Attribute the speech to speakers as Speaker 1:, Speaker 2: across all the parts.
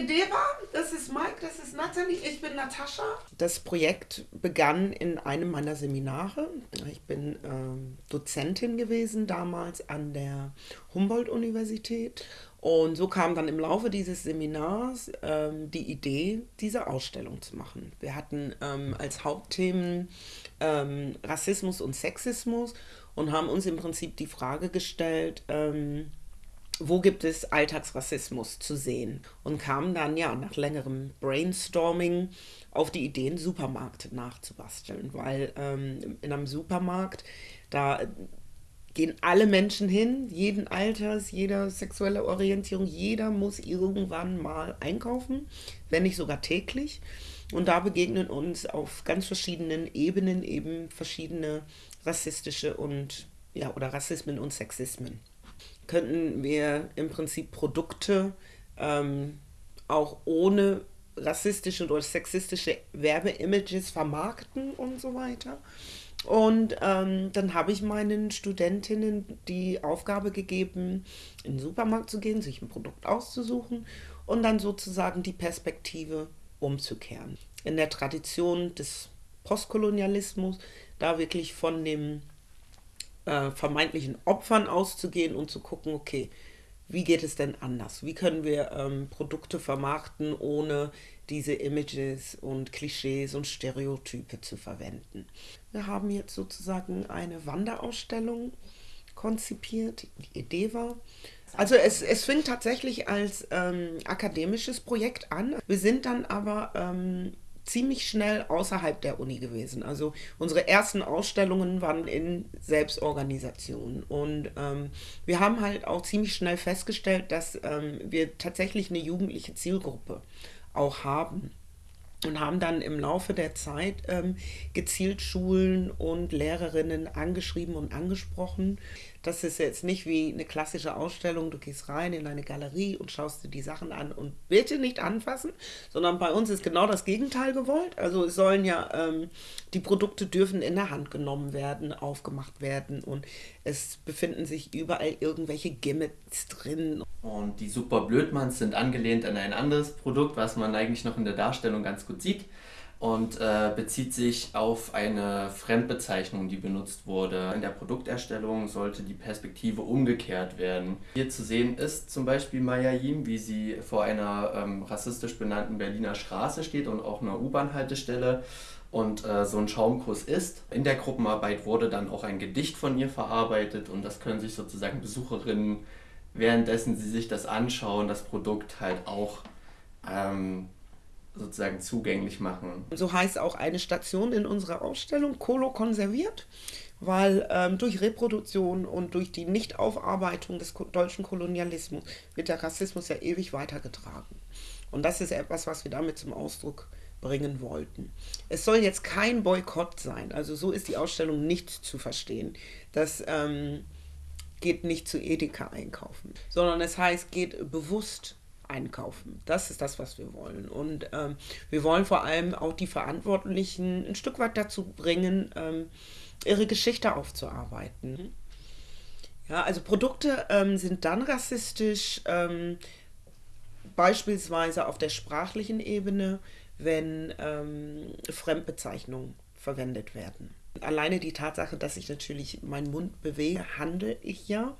Speaker 1: Edeva, das ist Mike, das ist Nathalie, ich bin Natascha. Das Projekt begann in einem meiner Seminare. Ich bin ähm, Dozentin gewesen damals an der Humboldt-Universität. Und so kam dann im Laufe dieses Seminars ähm, die Idee, diese Ausstellung zu machen. Wir hatten ähm, als Hauptthemen ähm, Rassismus und Sexismus und haben uns im Prinzip die Frage gestellt, ähm, wo gibt es Alltagsrassismus zu sehen? Und kamen dann ja nach längerem Brainstorming auf die Idee, einen Supermarkt nachzubasteln, weil ähm, in einem Supermarkt, da gehen alle Menschen hin, jeden Alters, jeder sexuelle Orientierung, jeder muss irgendwann mal einkaufen, wenn nicht sogar täglich. Und da begegnen uns auf ganz verschiedenen Ebenen eben verschiedene rassistische und ja oder Rassismen und Sexismen könnten wir im Prinzip Produkte ähm, auch ohne rassistische oder sexistische Werbeimages vermarkten und so weiter. Und ähm, dann habe ich meinen Studentinnen die Aufgabe gegeben, in den Supermarkt zu gehen, sich ein Produkt auszusuchen und dann sozusagen die Perspektive umzukehren. In der Tradition des Postkolonialismus, da wirklich von dem äh, vermeintlichen Opfern auszugehen und zu gucken, okay, wie geht es denn anders? Wie können wir ähm, Produkte vermarkten, ohne diese Images und Klischees und Stereotype zu verwenden? Wir haben jetzt sozusagen eine Wanderausstellung konzipiert. Die Idee war, also es, es fing tatsächlich als ähm, akademisches Projekt an. Wir sind dann aber ähm, ziemlich schnell außerhalb der Uni gewesen. Also unsere ersten Ausstellungen waren in Selbstorganisation. Und ähm, wir haben halt auch ziemlich schnell festgestellt, dass ähm, wir tatsächlich eine jugendliche Zielgruppe auch haben und haben dann im Laufe der Zeit ähm, gezielt Schulen und Lehrerinnen angeschrieben und angesprochen. Das ist jetzt nicht wie eine klassische Ausstellung, du gehst rein in eine Galerie und schaust dir die Sachen an und bitte nicht anfassen, sondern bei uns ist genau das Gegenteil gewollt. Also es sollen ja, ähm, die Produkte dürfen in der Hand genommen werden, aufgemacht werden und es befinden sich überall irgendwelche Gimmicks drin.
Speaker 2: Und die Super Blödmanns sind angelehnt an ein anderes Produkt, was man eigentlich noch in der Darstellung ganz gut sieht und äh, bezieht sich auf eine Fremdbezeichnung, die benutzt wurde. In der Produkterstellung sollte die Perspektive umgekehrt werden. Hier zu sehen ist zum Beispiel Maya Yim, wie sie vor einer ähm, rassistisch benannten Berliner Straße steht und auch einer U-Bahn-Haltestelle und äh, so ein Schaumkuss ist. In der Gruppenarbeit wurde dann auch ein Gedicht von ihr verarbeitet und das können sich sozusagen Besucherinnen, währenddessen sie sich das anschauen, das Produkt halt auch ähm, sozusagen zugänglich machen.
Speaker 1: So heißt auch eine Station in unserer Ausstellung Kolo konserviert, weil ähm, durch Reproduktion und durch die Nichtaufarbeitung des deutschen Kolonialismus wird der Rassismus ja ewig weitergetragen. Und das ist etwas, was wir damit zum Ausdruck bringen wollten. Es soll jetzt kein Boykott sein, also so ist die Ausstellung nicht zu verstehen. Das ähm, geht nicht zu Edeka einkaufen, sondern es heißt, geht bewusst einkaufen. Das ist das, was wir wollen. Und ähm, wir wollen vor allem auch die Verantwortlichen ein Stück weit dazu bringen, ähm, ihre Geschichte aufzuarbeiten. Ja, also Produkte ähm, sind dann rassistisch, ähm, beispielsweise auf der sprachlichen Ebene, wenn ähm, Fremdbezeichnungen verwendet werden. Alleine die Tatsache, dass ich natürlich meinen Mund bewege, handle ich ja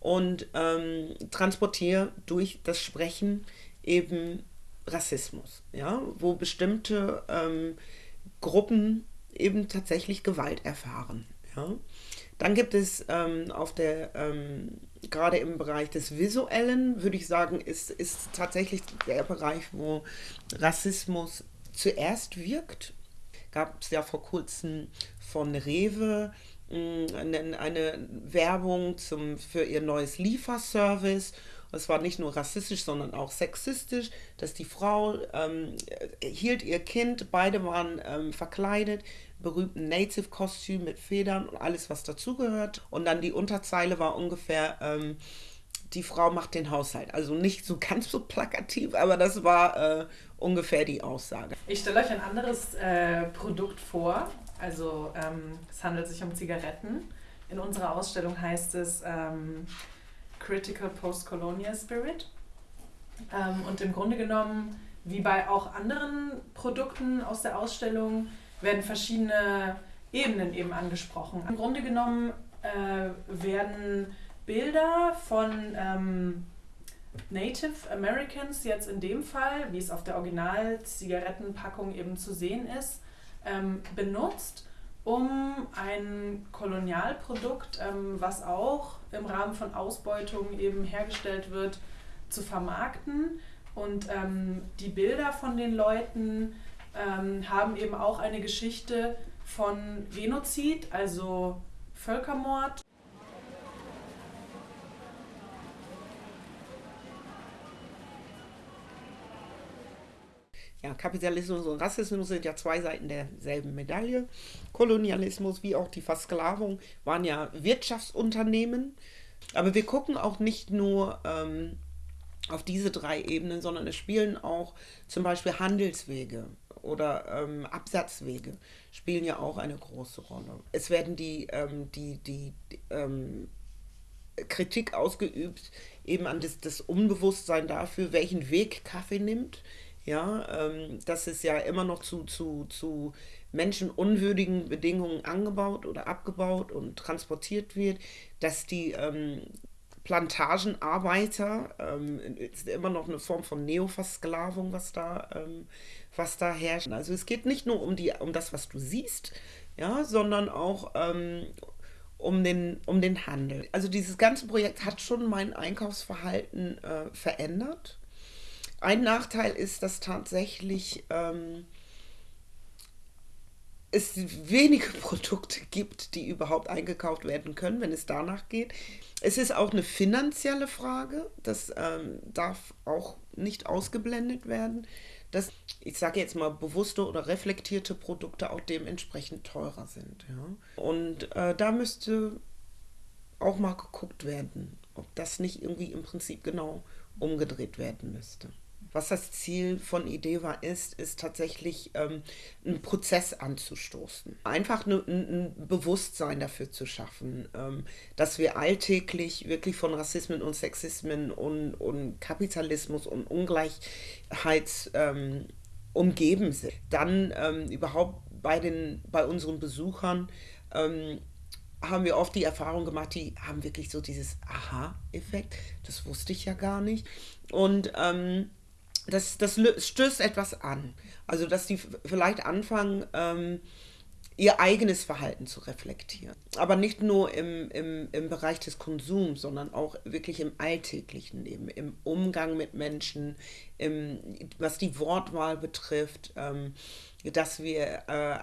Speaker 1: und ähm, transportiere durch das Sprechen eben Rassismus, ja, wo bestimmte ähm, Gruppen eben tatsächlich Gewalt erfahren. Ja. Dann gibt es ähm, auf der, ähm, gerade im Bereich des Visuellen, würde ich sagen, ist, ist tatsächlich der Bereich, wo Rassismus zuerst wirkt. Gab es ja vor kurzem von Rewe eine, eine Werbung zum, für ihr neues Lieferservice. Es war nicht nur rassistisch, sondern auch sexistisch, dass die Frau ähm, hielt ihr Kind, beide waren ähm, verkleidet, berühmten Native-Kostüm mit Federn und alles, was dazugehört. Und dann die Unterzeile war ungefähr, ähm, die Frau macht den Haushalt. Also nicht so ganz so plakativ, aber das war äh, ungefähr die Aussage.
Speaker 3: Ich stelle euch ein anderes äh, Produkt vor. Also ähm, es handelt sich um Zigaretten. In unserer Ausstellung heißt es ähm, Critical Postcolonial Spirit. Ähm, und im Grunde genommen, wie bei auch anderen Produkten aus der Ausstellung, werden verschiedene Ebenen eben angesprochen. Im Grunde genommen äh, werden Bilder von ähm, Native Americans jetzt in dem Fall, wie es auf der Original-Zigarettenpackung eben zu sehen ist, ähm, benutzt, um ein Kolonialprodukt, ähm, was auch im Rahmen von Ausbeutung eben hergestellt wird, zu vermarkten. Und ähm, die Bilder von den Leuten ähm, haben eben auch eine Geschichte von Genozid, also Völkermord.
Speaker 1: Ja, Kapitalismus und Rassismus sind ja zwei Seiten derselben Medaille. Kolonialismus wie auch die Versklavung waren ja Wirtschaftsunternehmen. Aber wir gucken auch nicht nur ähm, auf diese drei Ebenen, sondern es spielen auch zum Beispiel Handelswege oder ähm, Absatzwege spielen ja auch eine große Rolle. Es werden die, ähm, die, die, die ähm, Kritik ausgeübt, eben an das, das Unbewusstsein dafür, welchen Weg Kaffee nimmt ja, ähm, dass es ja immer noch zu, zu, zu menschenunwürdigen Bedingungen angebaut oder abgebaut und transportiert wird, dass die ähm, Plantagenarbeiter, ähm, ist immer noch eine Form von Neoversklavung, was da, ähm, was da herrscht. Also es geht nicht nur um, die, um das, was du siehst, ja, sondern auch ähm, um, den, um den Handel. Also dieses ganze Projekt hat schon mein Einkaufsverhalten äh, verändert. Ein Nachteil ist, dass tatsächlich ähm, es wenige Produkte gibt, die überhaupt eingekauft werden können, wenn es danach geht. Es ist auch eine finanzielle Frage, das ähm, darf auch nicht ausgeblendet werden, dass, ich sage jetzt mal, bewusste oder reflektierte Produkte auch dementsprechend teurer sind. Ja? Und äh, da müsste auch mal geguckt werden, ob das nicht irgendwie im Prinzip genau umgedreht werden müsste. Was das Ziel von Ideva ist, ist tatsächlich ähm, einen Prozess anzustoßen. Einfach ne, ein Bewusstsein dafür zu schaffen, ähm, dass wir alltäglich wirklich von Rassismen und Sexismen und, und Kapitalismus und Ungleichheit ähm, umgeben sind. Dann ähm, überhaupt bei, den, bei unseren Besuchern ähm, haben wir oft die Erfahrung gemacht, die haben wirklich so dieses Aha-Effekt. Das wusste ich ja gar nicht. Und ähm, das, das stößt etwas an. Also, dass die vielleicht anfangen, ähm, ihr eigenes Verhalten zu reflektieren. Aber nicht nur im, im, im Bereich des Konsums, sondern auch wirklich im alltäglichen Leben, im Umgang mit Menschen, im, was die Wortwahl betrifft, ähm, dass wir äh,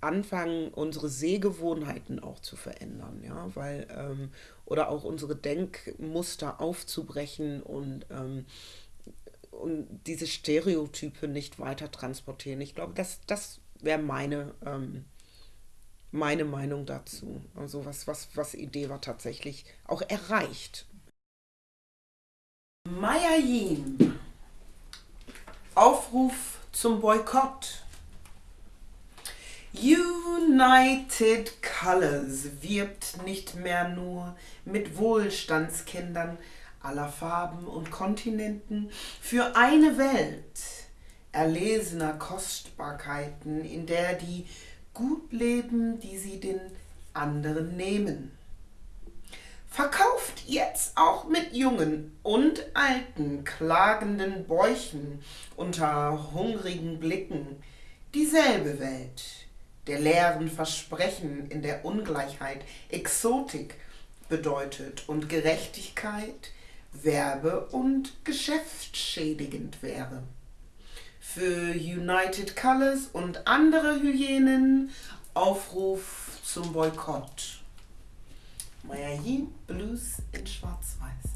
Speaker 1: anfangen, unsere Sehgewohnheiten auch zu verändern, ja, weil, ähm, oder auch unsere Denkmuster aufzubrechen und ähm, und diese Stereotype nicht weiter transportieren. Ich glaube, das, das wäre meine, ähm, meine Meinung dazu. Also was, was, was Ideva tatsächlich auch erreicht. Maya Yin. Aufruf zum Boykott. United Colors wirbt nicht mehr nur mit Wohlstandskindern, aller Farben und Kontinenten für eine Welt erlesener Kostbarkeiten, in der die gut leben, die sie den anderen nehmen. Verkauft jetzt auch mit jungen und alten klagenden Bäuchen unter hungrigen Blicken dieselbe Welt, der leeren Versprechen in der Ungleichheit, Exotik bedeutet und Gerechtigkeit werbe- und geschäftsschädigend wäre. Für United Colors und andere Hyänen Aufruf zum Boykott. Maya Yin, Blues in Schwarz-Weiß.